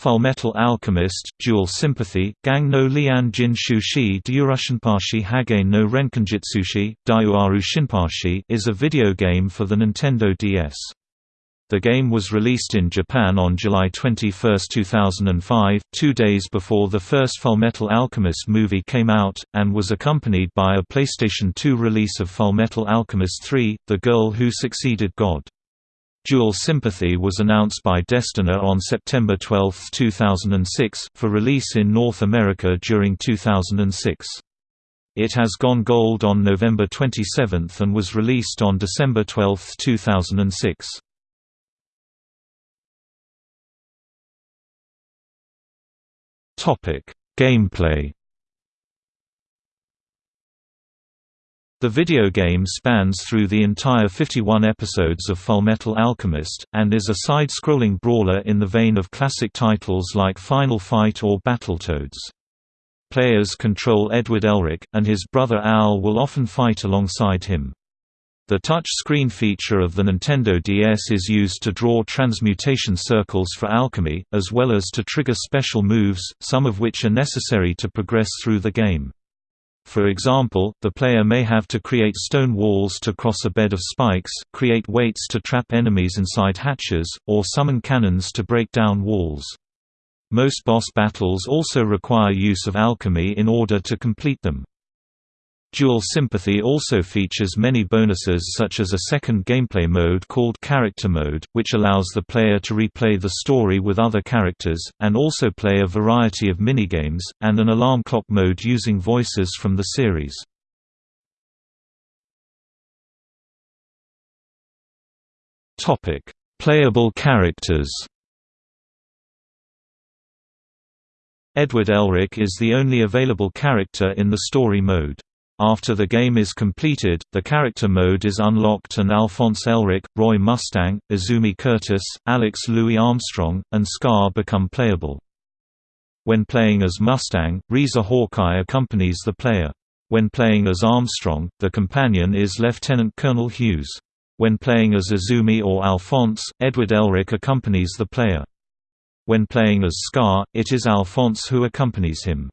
Fullmetal Alchemist, Dual Sympathy, Gang no Lian Jin Shushi Dyurushinpashi Hagain no Renkinjutsushi, Daiuaru Shinpashi is a video game for the Nintendo DS. The game was released in Japan on July 21, 2005, two days before the first Fullmetal Alchemist movie came out, and was accompanied by a PlayStation 2 release of Fullmetal Alchemist 3, The Girl Who Succeeded God. Dual Sympathy was announced by Destineer on September 12, 2006, for release in North America during 2006. It has gone gold on November 27 and was released on December 12, 2006. Gameplay The video game spans through the entire 51 episodes of Fullmetal Alchemist, and is a side-scrolling brawler in the vein of classic titles like Final Fight or Battletoads. Players control Edward Elric, and his brother Al will often fight alongside him. The touch screen feature of the Nintendo DS is used to draw transmutation circles for alchemy, as well as to trigger special moves, some of which are necessary to progress through the game. For example, the player may have to create stone walls to cross a bed of spikes, create weights to trap enemies inside hatches, or summon cannons to break down walls. Most boss battles also require use of alchemy in order to complete them. Dual Sympathy also features many bonuses such as a second gameplay mode called Character Mode, which allows the player to replay the story with other characters, and also play a variety of minigames, and an alarm clock mode using voices from the series. Playable characters Edward Elric is the only available character in the story mode. After the game is completed, the character mode is unlocked and Alphonse Elric, Roy Mustang, Izumi Curtis, Alex Louis Armstrong, and Scar become playable. When playing as Mustang, Riza Hawkeye accompanies the player. When playing as Armstrong, the companion is Lieutenant Colonel Hughes. When playing as Izumi or Alphonse, Edward Elric accompanies the player. When playing as Scar, it is Alphonse who accompanies him.